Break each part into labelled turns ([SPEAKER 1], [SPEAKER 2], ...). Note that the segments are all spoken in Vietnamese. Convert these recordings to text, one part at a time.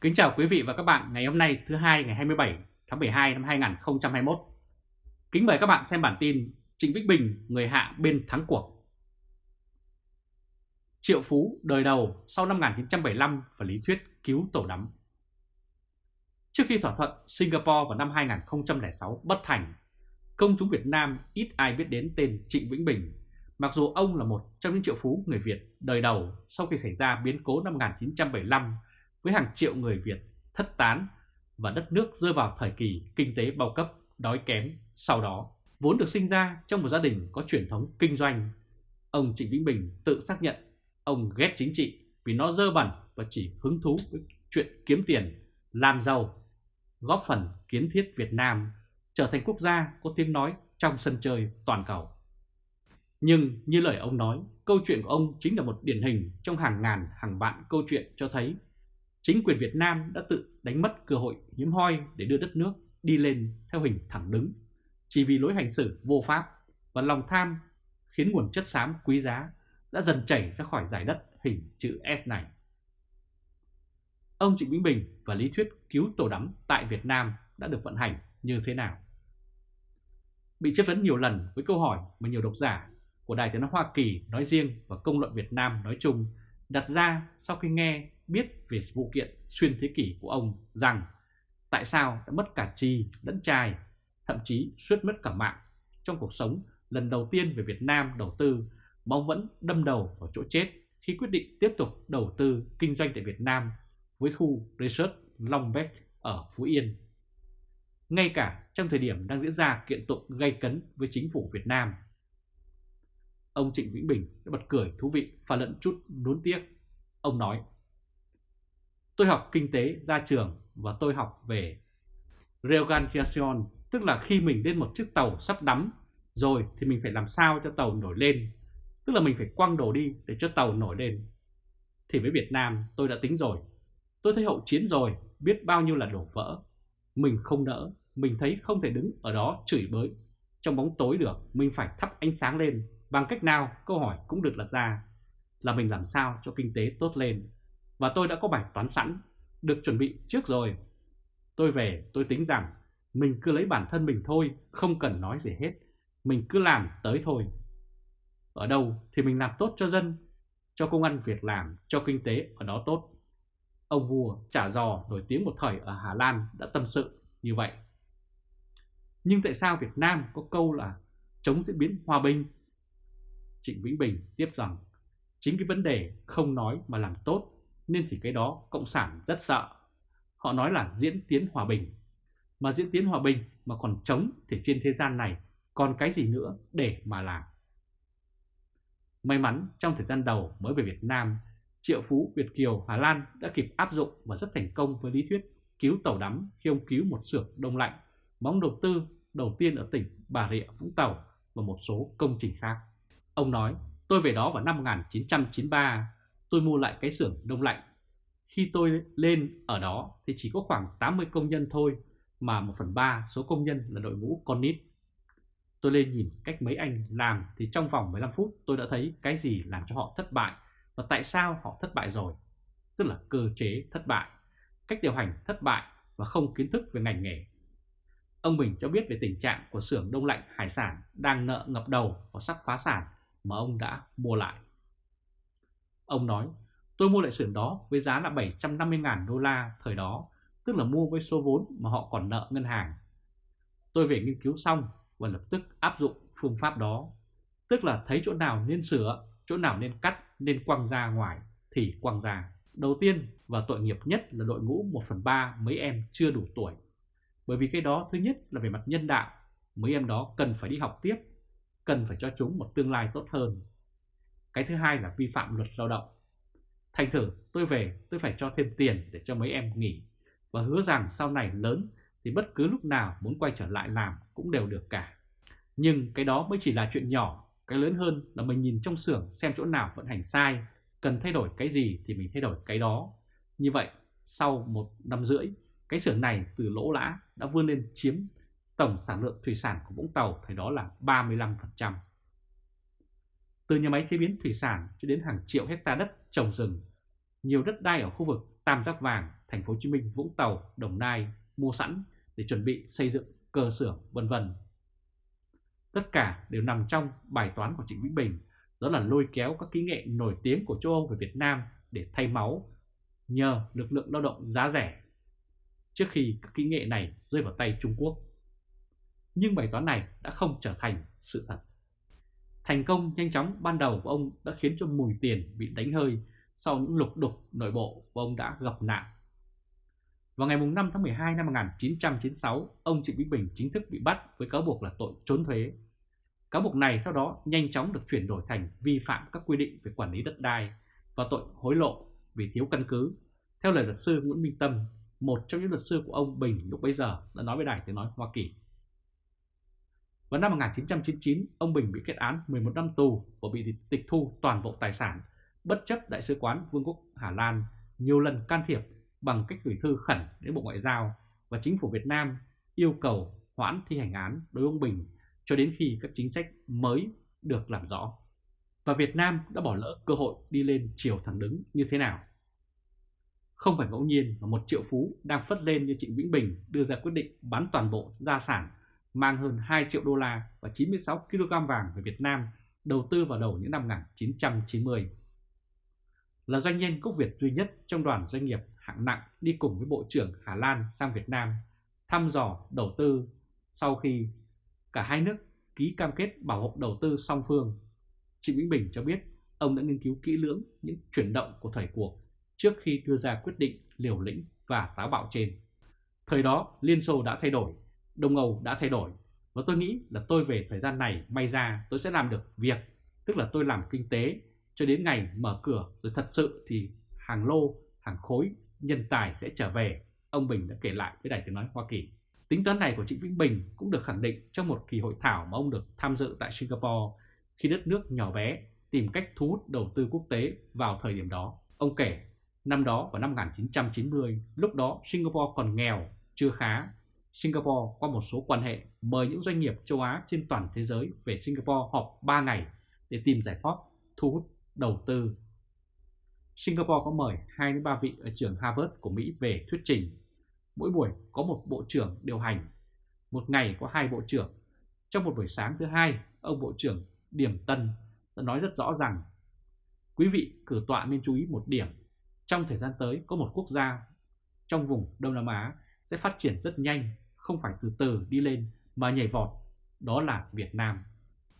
[SPEAKER 1] Kính chào quý vị và các bạn ngày hôm nay thứ hai ngày 27 tháng 12 năm 2021. Kính mời các bạn xem bản tin Trịnh Vĩnh Bình người hạ bên thắng cuộc. Triệu Phú đời đầu sau năm 1975 và lý thuyết cứu tổ đắm. Trước khi thỏa thuận Singapore vào năm 2006 bất thành, công chúng Việt Nam ít ai biết đến tên Trịnh Vĩnh Bình, mặc dù ông là một trong những triệu phú người Việt đời đầu sau khi xảy ra biến cố năm 1975 với hàng triệu người Việt thất tán và đất nước rơi vào thời kỳ kinh tế bao cấp, đói kém. Sau đó, vốn được sinh ra trong một gia đình có truyền thống kinh doanh, ông Trịnh Vĩnh Bình tự xác nhận ông ghét chính trị vì nó dơ bẩn và chỉ hứng thú với chuyện kiếm tiền, làm giàu, góp phần kiến thiết Việt Nam trở thành quốc gia có tiếng nói trong sân chơi toàn cầu. Nhưng như lời ông nói, câu chuyện của ông chính là một điển hình trong hàng ngàn hàng vạn câu chuyện cho thấy chính quyền Việt Nam đã tự đánh mất cơ hội hiếm hoi để đưa đất nước đi lên theo hình thẳng đứng, chỉ vì lối hành xử vô pháp và lòng tham khiến nguồn chất xám quý giá đã dần chảy ra khỏi giải đất hình chữ S này. Ông Trịnh Vĩnh Bình và lý thuyết cứu tổ đắm tại Việt Nam đã được vận hành như thế nào? Bị chất vấn nhiều lần với câu hỏi mà nhiều độc giả của Đài Tiếng Nói Hoa Kỳ nói riêng và công luận Việt Nam nói chung đặt ra sau khi nghe biết về vụ kiện xuyên thế kỷ của ông rằng tại sao đã mất cả trì lẫn trai, thậm chí suýt mất cả mạng trong cuộc sống lần đầu tiên về Việt Nam đầu tư mà ông vẫn đâm đầu vào chỗ chết khi quyết định tiếp tục đầu tư kinh doanh tại Việt Nam với khu Research Long Beach ở Phú Yên. Ngay cả trong thời điểm đang diễn ra kiện tụng gây cấn với chính phủ Việt Nam. Ông Trịnh Vĩnh Bình đã bật cười thú vị và lẫn chút nuối tiếc. Ông nói Tôi học kinh tế ra trường và tôi học về reorganization, tức là khi mình lên một chiếc tàu sắp đắm rồi thì mình phải làm sao cho tàu nổi lên, tức là mình phải quăng đồ đi để cho tàu nổi lên. Thì với Việt Nam tôi đã tính rồi, tôi thấy hậu chiến rồi, biết bao nhiêu là đổ vỡ. Mình không nỡ, mình thấy không thể đứng ở đó chửi bới trong bóng tối được, mình phải thắp ánh sáng lên. Bằng cách nào câu hỏi cũng được đặt ra là mình làm sao cho kinh tế tốt lên và tôi đã có bài toán sẵn, được chuẩn bị trước rồi. Tôi về tôi tính rằng mình cứ lấy bản thân mình thôi, không cần nói gì hết. Mình cứ làm tới thôi. Ở đâu thì mình làm tốt cho dân, cho công ăn việc làm, cho kinh tế ở đó tốt. Ông vua trả giò nổi tiếng một thời ở Hà Lan đã tâm sự như vậy. Nhưng tại sao Việt Nam có câu là chống diễn biến hòa bình? Trịnh Vĩnh Bình tiếp rằng chính cái vấn đề không nói mà làm tốt nên thì cái đó Cộng sản rất sợ. Họ nói là diễn tiến hòa bình. Mà diễn tiến hòa bình mà còn chống thì trên thế gian này còn cái gì nữa để mà làm. May mắn trong thời gian đầu mới về Việt Nam, Triệu Phú Việt Kiều Hà Lan đã kịp áp dụng và rất thành công với lý thuyết cứu tàu đắm khi ông cứu một xưởng đông lạnh, bóng đầu tư đầu tiên ở tỉnh Bà Rịa Vũng Tàu và một số công trình khác. Ông nói, tôi về đó vào năm 1993 tôi mua lại cái xưởng đông lạnh. Khi tôi lên ở đó thì chỉ có khoảng 80 công nhân thôi, mà 1 phần 3 số công nhân là đội ngũ con nít. Tôi lên nhìn cách mấy anh làm thì trong vòng 15 phút tôi đã thấy cái gì làm cho họ thất bại và tại sao họ thất bại rồi. Tức là cơ chế thất bại, cách điều hành thất bại và không kiến thức về ngành nghề. Ông Bình cho biết về tình trạng của xưởng đông lạnh hải sản đang nợ ngập đầu và sắp phá sản mà ông đã mua lại. Ông nói, tôi mua lại xưởng đó với giá là 750.000 đô la thời đó, tức là mua với số vốn mà họ còn nợ ngân hàng. Tôi về nghiên cứu xong và lập tức áp dụng phương pháp đó, tức là thấy chỗ nào nên sửa, chỗ nào nên cắt, nên quăng ra ngoài thì quăng ra. Đầu tiên và tội nghiệp nhất là đội ngũ 1 phần 3 mấy em chưa đủ tuổi. Bởi vì cái đó thứ nhất là về mặt nhân đạo, mấy em đó cần phải đi học tiếp, cần phải cho chúng một tương lai tốt hơn. Cái thứ hai là vi phạm luật lao động. Thành thử tôi về tôi phải cho thêm tiền để cho mấy em nghỉ và hứa rằng sau này lớn thì bất cứ lúc nào muốn quay trở lại làm cũng đều được cả. Nhưng cái đó mới chỉ là chuyện nhỏ, cái lớn hơn là mình nhìn trong xưởng xem chỗ nào vận hành sai, cần thay đổi cái gì thì mình thay đổi cái đó. Như vậy, sau một năm rưỡi, cái xưởng này từ lỗ lã đã vươn lên chiếm tổng sản lượng thủy sản của Vũng Tàu thời đó là 35% từ nhà máy chế biến thủy sản cho đến hàng triệu hecta đất trồng rừng. Nhiều đất đai ở khu vực Tam Giác Vàng thành phố Hồ Chí Minh, Vũng Tàu, Đồng Nai mua sẵn để chuẩn bị xây dựng cơ sở vân vân. Tất cả đều nằm trong bài toán của Trịnh Vĩnh Bình, đó là lôi kéo các kỹ nghệ nổi tiếng của châu Âu về Việt Nam để thay máu nhờ lực lượng lao động giá rẻ trước khi các kỹ nghệ này rơi vào tay Trung Quốc. Nhưng bài toán này đã không trở thành sự thật. Thành công nhanh chóng ban đầu của ông đã khiến cho mùi tiền bị đánh hơi sau những lục đục nội bộ và ông đã gặp nạn. Vào ngày 5 tháng 12 năm 1996, ông Trịnh Vĩnh Bình chính thức bị bắt với cáo buộc là tội trốn thuế. Cáo buộc này sau đó nhanh chóng được chuyển đổi thành vi phạm các quy định về quản lý đất đai và tội hối lộ vì thiếu căn cứ. Theo lời luật sư Nguyễn Minh Tâm, một trong những luật sư của ông Bình lúc bấy giờ đã nói với Đài Tiếng Nói Hoa Kỳ. Vào năm 1999, ông Bình bị kết án 11 năm tù và bị tịch thu toàn bộ tài sản, bất chấp Đại sứ quán Vương quốc Hà Lan nhiều lần can thiệp bằng cách gửi thư khẩn đến Bộ Ngoại giao và chính phủ Việt Nam yêu cầu hoãn thi hành án đối với ông Bình cho đến khi các chính sách mới được làm rõ. Và Việt Nam đã bỏ lỡ cơ hội đi lên chiều thẳng đứng như thế nào. Không phải ngẫu nhiên mà một triệu phú đang phất lên như Trịnh Vĩnh Bình đưa ra quyết định bán toàn bộ gia sản mang hơn 2 triệu đô la và 96 kg vàng về Việt Nam đầu tư vào đầu những năm 1990. Là doanh nhân gốc Việt duy nhất trong đoàn doanh nghiệp hạng nặng đi cùng với Bộ trưởng Hà Lan sang Việt Nam thăm dò đầu tư sau khi cả hai nước ký cam kết bảo hộ đầu tư song phương. Trịnh Vĩnh Bình cho biết ông đã nghiên cứu kỹ lưỡng những chuyển động của thời cuộc trước khi đưa ra quyết định liều lĩnh và táo bạo trên. Thời đó Liên Xô đã thay đổi, Đông Âu đã thay đổi và tôi nghĩ là tôi về thời gian này may ra tôi sẽ làm được việc, tức là tôi làm kinh tế cho đến ngày mở cửa rồi thật sự thì hàng lô, hàng khối, nhân tài sẽ trở về, ông Bình đã kể lại với Đài Tiếng Nói Hoa Kỳ. Tính toán này của Trịnh Vĩnh Bình cũng được khẳng định trong một kỳ hội thảo mà ông được tham dự tại Singapore khi đất nước nhỏ bé tìm cách thu hút đầu tư quốc tế vào thời điểm đó. Ông kể, năm đó vào năm 1990, lúc đó Singapore còn nghèo, chưa khá. Singapore qua một số quan hệ mời những doanh nghiệp châu Á trên toàn thế giới về Singapore họp 3 ngày để tìm giải pháp thu hút đầu tư. Singapore có mời 2 đến 3 vị ở trường Harvard của Mỹ về thuyết trình. Mỗi buổi có một bộ trưởng điều hành, một ngày có hai bộ trưởng. Trong một buổi sáng thứ hai, ông bộ trưởng Điểm Tân đã nói rất rõ rằng quý vị cử tọa nên chú ý một điểm. Trong thời gian tới có một quốc gia trong vùng Đông Nam Á sẽ phát triển rất nhanh, không phải từ từ đi lên mà nhảy vọt, đó là Việt Nam.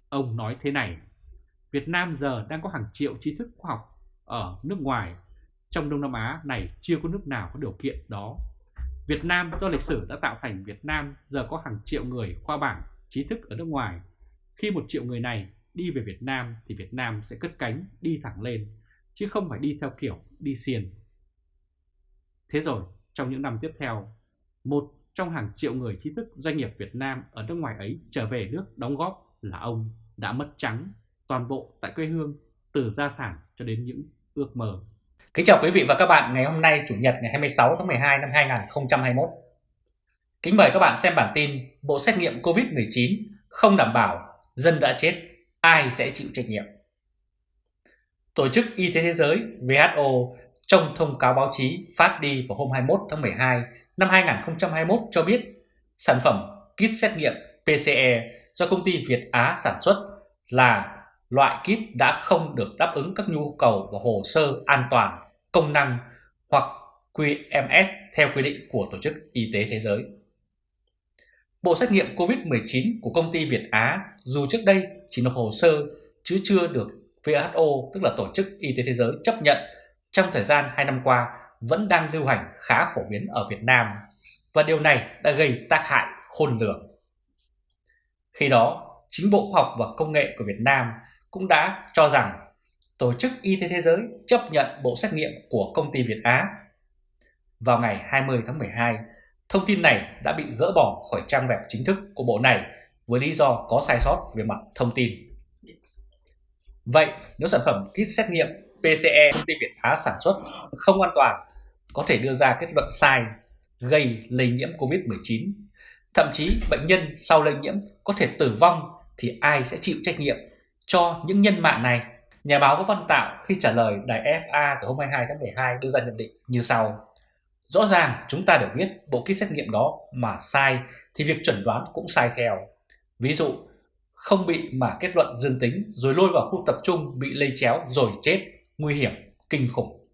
[SPEAKER 1] Ông nói thế này, Việt Nam giờ đang có hàng triệu trí thức khoa học ở nước ngoài. Trong Đông Nam Á này chưa có nước nào có điều kiện đó. Việt Nam do lịch sử đã tạo thành Việt Nam giờ có hàng triệu người khoa bảng trí thức ở nước ngoài. Khi một triệu người này đi về Việt Nam thì Việt Nam sẽ cất cánh đi thẳng lên, chứ không phải đi theo kiểu đi xiên. Thế rồi, trong những năm tiếp theo, một trong hàng triệu người trí thức doanh nghiệp Việt Nam ở nước ngoài ấy trở về nước đóng góp là ông đã mất trắng toàn bộ tại quê hương từ gia sản cho đến những ước mơ.
[SPEAKER 2] Kính chào quý vị và các bạn ngày hôm nay Chủ nhật ngày 26 tháng 12 năm 2021. Kính mời các bạn xem bản tin Bộ xét nghiệm COVID-19 không đảm bảo dân đã chết, ai sẽ chịu trách nhiệm. Tổ chức Y tế Thế giới WHO trong thông cáo báo chí phát đi vào hôm 21 tháng 12 năm 2021 cho biết sản phẩm kit xét nghiệm PCE do công ty Việt Á sản xuất là loại kit đã không được đáp ứng các nhu cầu và hồ sơ an toàn, công năng hoặc QMS theo quy định của Tổ chức Y tế Thế giới. Bộ xét nghiệm COVID-19 của công ty Việt Á dù trước đây chỉ nộp hồ sơ chứ chưa được WHO tức là Tổ chức Y tế Thế giới chấp nhận trong thời gian 2 năm qua vẫn đang lưu hành khá phổ biến ở Việt Nam và điều này đã gây tác hại khôn lường. Khi đó, chính Bộ Khoa học và Công nghệ của Việt Nam cũng đã cho rằng Tổ chức Y tế Thế giới chấp nhận bộ xét nghiệm của công ty Việt Á. Vào ngày 20 tháng 12, thông tin này đã bị gỡ bỏ khỏi trang web chính thức của bộ này với lý do có sai sót về mặt thông tin. Vậy nếu sản phẩm kit xét nghiệm PCE công ty Việt Á sản xuất không an toàn, có thể đưa ra kết luận sai, gây lây nhiễm COVID-19, thậm chí bệnh nhân sau lây nhiễm có thể tử vong thì ai sẽ chịu trách nhiệm cho những nhân mạng này. Nhà báo Vũ Văn Tạo khi trả lời đài FA từ hôm 22 tháng 12 đưa ra nhận định như sau. Rõ ràng chúng ta đều biết bộ kit xét nghiệm đó mà sai thì việc chuẩn đoán cũng sai theo. Ví dụ, không bị mà kết luận dương tính rồi lôi vào khu tập trung bị lây chéo rồi chết, nguy hiểm, kinh khủng.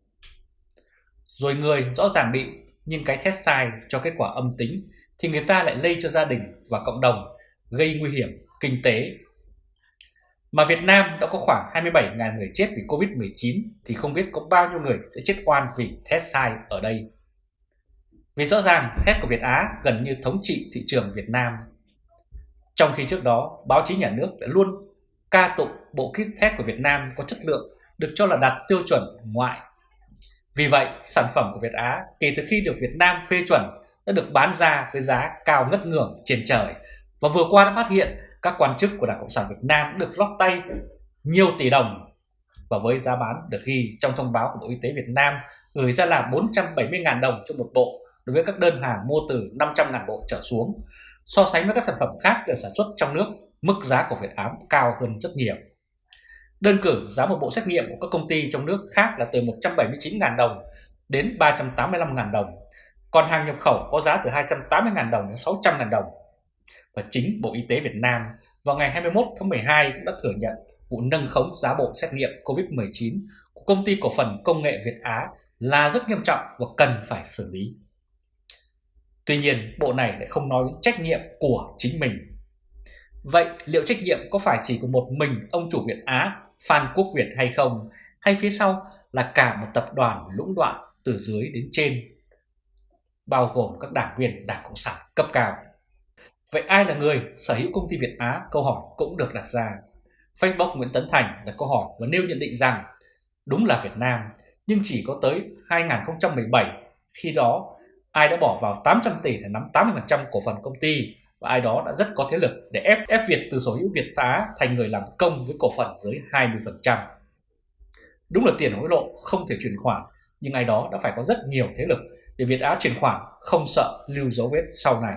[SPEAKER 2] Rồi người rõ ràng bị nhưng cái test sai cho kết quả âm tính thì người ta lại lây cho gia đình và cộng đồng, gây nguy hiểm kinh tế. Mà Việt Nam đã có khoảng 27.000 người chết vì Covid-19 thì không biết có bao nhiêu người sẽ chết oan vì test sai ở đây. Vì rõ ràng test của Việt Á gần như thống trị thị trường Việt Nam. Trong khi trước đó, báo chí nhà nước đã luôn ca tụng bộ kit test của Việt Nam có chất lượng được cho là đạt tiêu chuẩn ngoại. Vì vậy, sản phẩm của Việt Á kể từ khi được Việt Nam phê chuẩn đã được bán ra với giá cao ngất ngưởng trên trời. Và vừa qua đã phát hiện các quan chức của Đảng Cộng sản Việt Nam được lót tay nhiều tỷ đồng và với giá bán được ghi trong thông báo của Bộ Y tế Việt Nam gửi ra là 470.000 đồng cho một bộ đối với các đơn hàng mua từ 500.000 bộ trở xuống. So sánh với các sản phẩm khác được sản xuất trong nước, mức giá của Việt Á cao hơn rất nhiều. Đơn cử giá một bộ xét nghiệm của các công ty trong nước khác là từ 179.000 đồng đến 385.000 đồng, còn hàng nhập khẩu có giá từ 280.000 đồng đến 600.000 đồng. Và chính Bộ Y tế Việt Nam vào ngày 21 tháng 12 cũng đã thừa nhận vụ nâng khống giá bộ xét nghiệm COVID-19 của công ty cổ phần công nghệ Việt Á là rất nghiêm trọng và cần phải xử lý. Tuy nhiên, bộ này lại không nói đến trách nhiệm của chính mình. Vậy liệu trách nhiệm có phải chỉ của một mình ông chủ Việt Á Phan Quốc Việt hay không? Hay phía sau là cả một tập đoàn lũng đoạn từ dưới đến trên, bao gồm các đảng viên Đảng Cộng sản cấp cao? Vậy ai là người sở hữu công ty Việt Á? Câu hỏi cũng được đặt ra. Facebook Nguyễn Tấn Thành đặt câu hỏi và nêu nhận định rằng đúng là Việt Nam, nhưng chỉ có tới 2017 khi đó ai đã bỏ vào 800 tỷ để nắm 80% cổ phần công ty và ai đó đã rất có thế lực để ép ép Việt từ sở hữu Việt Á thành người làm công với cổ phần dưới 20%. Đúng là tiền hối lộ không thể chuyển khoản, nhưng ai đó đã phải có rất nhiều thế lực để Việt Á chuyển khoản không sợ lưu dấu vết sau này.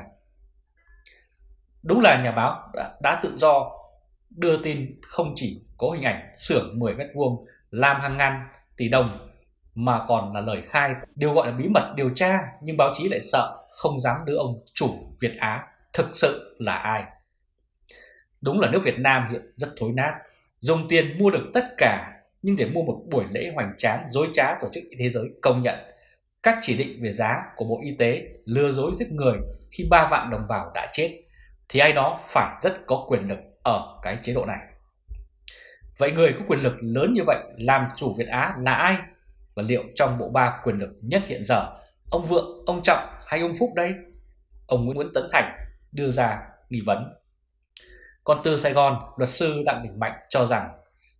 [SPEAKER 2] Đúng là nhà báo đã, đã tự do đưa tin không chỉ có hình ảnh xưởng 10 mét vuông làm hàng ngàn tỷ đồng mà còn là lời khai điều gọi là bí mật điều tra nhưng báo chí lại sợ không dám đưa ông chủ Việt Á thực sự là ai. Đúng là nước Việt Nam hiện rất thối nát, dùng tiền mua được tất cả nhưng để mua một buổi lễ hoành tráng dối trá tổ chức y thế giới công nhận các chỉ định về giá của Bộ Y tế lừa dối giết người khi 3 vạn đồng bào đã chết thì ai đó phải rất có quyền lực ở cái chế độ này. Vậy người có quyền lực lớn như vậy làm chủ Việt Á là ai? Và liệu trong bộ ba quyền lực nhất hiện giờ, ông Vượng, ông Trọng hay ông Phúc đây? Ông Nguyễn Tấn Thành đưa ra nghi vấn. Còn từ Sài Gòn, luật sư Đặng Đình Mạnh cho rằng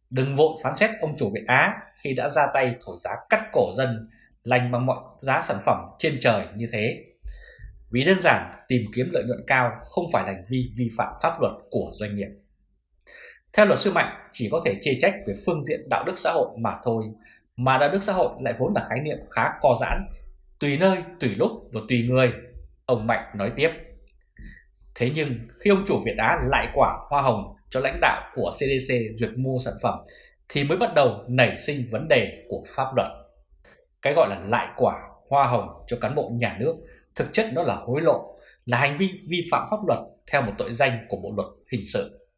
[SPEAKER 2] đừng vội phán xét ông chủ Việt Á khi đã ra tay thổi giá cắt cổ dân lành bằng mọi giá sản phẩm trên trời như thế. Vì đơn giản tìm kiếm lợi nhuận cao không phải là hành vi vi phạm pháp luật của doanh nghiệp. Theo luật sư Mạnh, chỉ có thể chê trách về phương diện đạo đức xã hội mà thôi, mà đạo đức xã hội lại vốn là khái niệm khá co giãn, tùy nơi, tùy lúc và tùy người. Ông Mạnh nói tiếp. Thế nhưng khi ông chủ Việt Á lại quả hoa hồng cho lãnh đạo của CDC duyệt mua sản phẩm thì mới bắt đầu nảy sinh vấn đề của pháp luật. Cái gọi là lại quả hoa hồng cho cán bộ nhà nước thực chất nó là hối lộ, là hành vi vi phạm pháp luật theo một tội danh của bộ luật hình sự.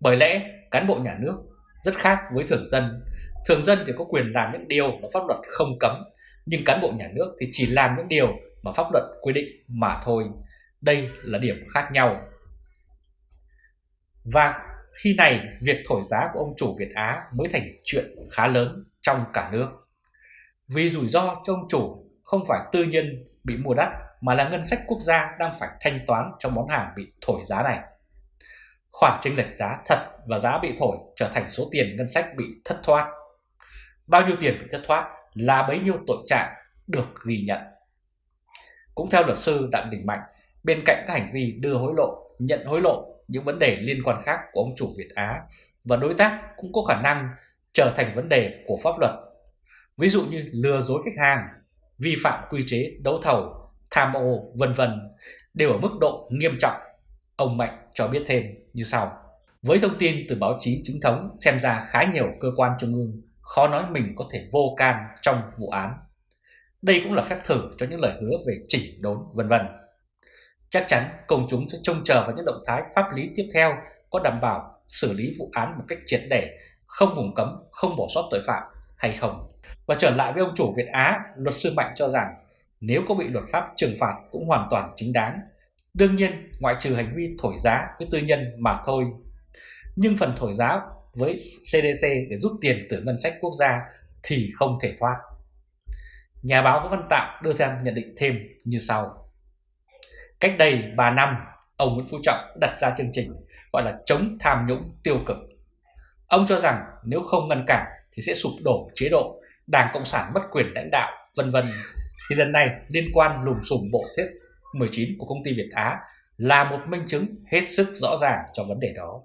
[SPEAKER 2] Bởi lẽ cán bộ nhà nước rất khác với thường dân. Thường dân thì có quyền làm những điều mà pháp luật không cấm, nhưng cán bộ nhà nước thì chỉ làm những điều mà pháp luật quy định mà thôi. Đây là điểm khác nhau. Và khi này, việc thổi giá của ông chủ Việt Á mới thành chuyện khá lớn trong cả nước. Vì rủi ro cho ông chủ không phải tư nhân bị mua đắt mà là ngân sách quốc gia đang phải thanh toán cho món hàng bị thổi giá này. Khoản chênh lệch giá thật và giá bị thổi trở thành số tiền ngân sách bị thất thoát. Bao nhiêu tiền bị thất thoát là bấy nhiêu tội trạng được ghi nhận. Cũng theo luật sư Đặng Đình Mạnh, bên cạnh các hành vi đưa hối lộ, nhận hối lộ, những vấn đề liên quan khác của ông chủ Việt Á và đối tác cũng có khả năng trở thành vấn đề của pháp luật. Ví dụ như lừa dối khách hàng, vi phạm quy chế đấu thầu, tham ô, vân vân đều ở mức độ nghiêm trọng. Ông Mạnh cho biết thêm như sau. Với thông tin từ báo chí chính thống xem ra khá nhiều cơ quan trung ương khó nói mình có thể vô can trong vụ án. Đây cũng là phép thử cho những lời hứa về chỉnh đốn vân vân. Chắc chắn công chúng sẽ trông chờ vào những động thái pháp lý tiếp theo có đảm bảo xử lý vụ án một cách triệt để, không vùng cấm, không bỏ sót tội phạm hay không. Và trở lại với ông chủ Việt Á, luật sư Mạnh cho rằng nếu có bị luật pháp trừng phạt cũng hoàn toàn chính đáng. Đương nhiên, ngoại trừ hành vi thổi giá với tư nhân mà thôi. Nhưng phần thổi giá với CDC để rút tiền từ ngân sách quốc gia thì không thể thoát. Nhà báo Vũ Văn Tạo đưa ra nhận định thêm như sau. Cách đây 3 năm, ông Nguyễn Phú Trọng đặt ra chương trình gọi là chống tham nhũng tiêu cực. Ông cho rằng nếu không ngăn cản thì sẽ sụp đổ chế độ, Đảng Cộng sản mất quyền lãnh đạo, vân vân. Thì lần này liên quan lùm xùm bộ test 19 của công ty Việt Á là một minh chứng hết sức rõ ràng cho vấn đề đó.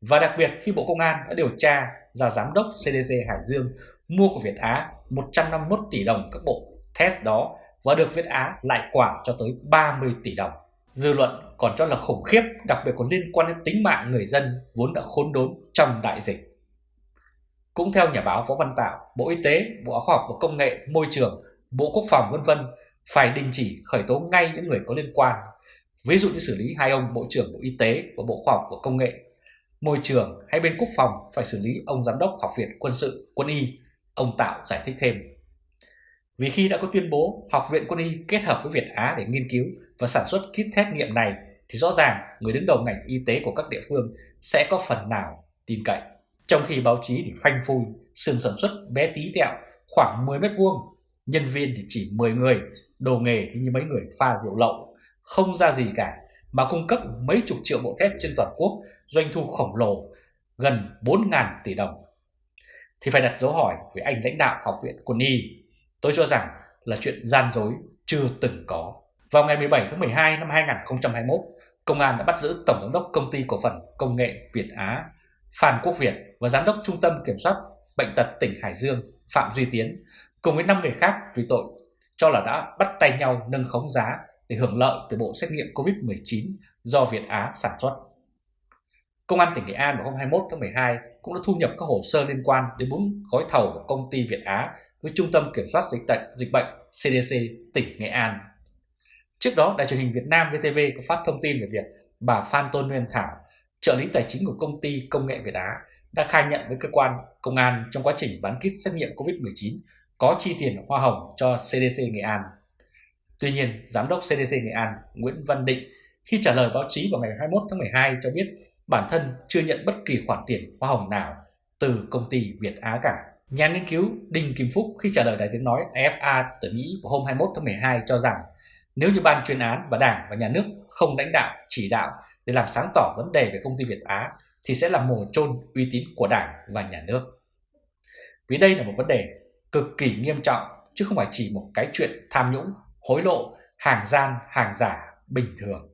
[SPEAKER 2] Và đặc biệt khi Bộ Công an đã điều tra ra giám đốc CDC Hải Dương mua của Việt Á 151 tỷ đồng các bộ test đó và được Việt Á lại quả cho tới 30 tỷ đồng. Dư luận còn cho là khủng khiếp, đặc biệt còn liên quan đến tính mạng người dân vốn đã khốn đốn trong đại dịch. Cũng theo nhà báo Võ Văn Tạo, Bộ Y tế, Bộ Khoa học và Công nghệ, Môi trường, Bộ Quốc phòng vân vân phải đình chỉ khởi tố ngay những người có liên quan. Ví dụ như xử lý hai ông Bộ trưởng Bộ Y tế và Bộ Khoa học và Công nghệ, Môi trường hay bên Quốc phòng phải xử lý ông Giám đốc Học viện Quân sự, Quân y, ông Tạo giải thích thêm. Vì khi đã có tuyên bố Học viện Quân y kết hợp với Việt Á để nghiên cứu và sản xuất kit xét nghiệm này thì rõ ràng người đứng đầu ngành y tế của các địa phương sẽ có phần nào tin cậy. Trong khi báo chí thì phanh phui, xưởng sản xuất bé tí tẹo khoảng 10 mét vuông, nhân viên thì chỉ 10 người, đồ nghề thì như mấy người pha rượu lậu, không ra gì cả mà cung cấp mấy chục triệu bộ test trên toàn quốc, doanh thu khổng lồ gần 4.000 tỷ đồng. Thì phải đặt dấu hỏi với anh lãnh đạo Học viện Quân y. Tôi cho rằng là chuyện gian dối chưa từng có. Vào ngày 17 tháng 12 năm 2021, Công an đã bắt giữ Tổng giám đốc Công ty Cổ phần Công nghệ Việt Á Phan Quốc Việt và Giám đốc Trung tâm Kiểm soát Bệnh tật tỉnh Hải Dương Phạm Duy Tiến cùng với 5 người khác vì tội cho là đã bắt tay nhau nâng khống giá để hưởng lợi từ bộ xét nghiệm COVID-19 do Việt Á sản xuất. Công an tỉnh Nghệ An vào hôm 21 tháng 12 cũng đã thu nhập các hồ sơ liên quan đến bốn gói thầu của công ty Việt Á với Trung tâm Kiểm soát Dịch, tật dịch bệnh CDC tỉnh Nghệ An. Trước đó, Đài truyền hình Việt Nam VTV có phát thông tin về việc bà Phan Tôn Nguyên Thảo, trợ lý tài chính của công ty Công nghệ Việt Á, đã khai nhận với cơ quan công an trong quá trình bán kit xét nghiệm COVID-19 có chi tiền hoa hồng cho CDC Nghệ An. Tuy nhiên, Giám đốc CDC Nghệ An Nguyễn Văn Định khi trả lời báo chí vào ngày 21 tháng 12 cho biết bản thân chưa nhận bất kỳ khoản tiền hoa hồng nào từ công ty Việt Á cả. Nhà nghiên cứu Đinh Kim Phúc khi trả lời đài tiếng nói AFA từ Mỹ vào hôm 21 tháng 12 cho rằng nếu như ban chuyên án và đảng và nhà nước không lãnh đạo, chỉ đạo để làm sáng tỏ vấn đề về công ty Việt Á thì sẽ là mồ chôn uy tín của đảng và nhà nước. Vì đây là một vấn đề cực kỳ nghiêm trọng chứ không phải chỉ một cái chuyện tham nhũng, hối lộ, hàng gian, hàng giả bình thường.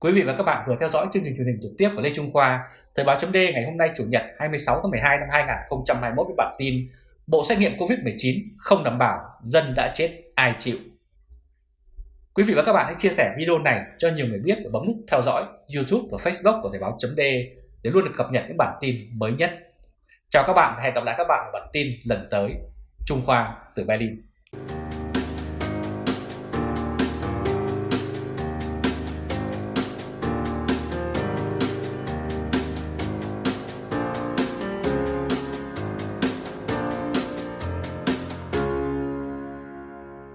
[SPEAKER 2] Quý vị và các bạn vừa theo dõi chương trình truyền hình trực tiếp của Lê Trung Khoa, Thời báo chấm ngày hôm nay Chủ nhật 26 tháng 12 năm 2021 với bản tin Bộ xét nghiệm COVID-19 không đảm bảo, dân đã chết, ai chịu. Quý vị và các bạn hãy chia sẻ video này cho nhiều người biết và bấm nút theo dõi YouTube và Facebook của Thời báo chấm để luôn được cập nhật những bản tin mới nhất. Chào các bạn và hẹn gặp lại các bạn ở bản tin lần tới. Trung Khoa từ Berlin.